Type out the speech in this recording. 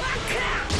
Kaka!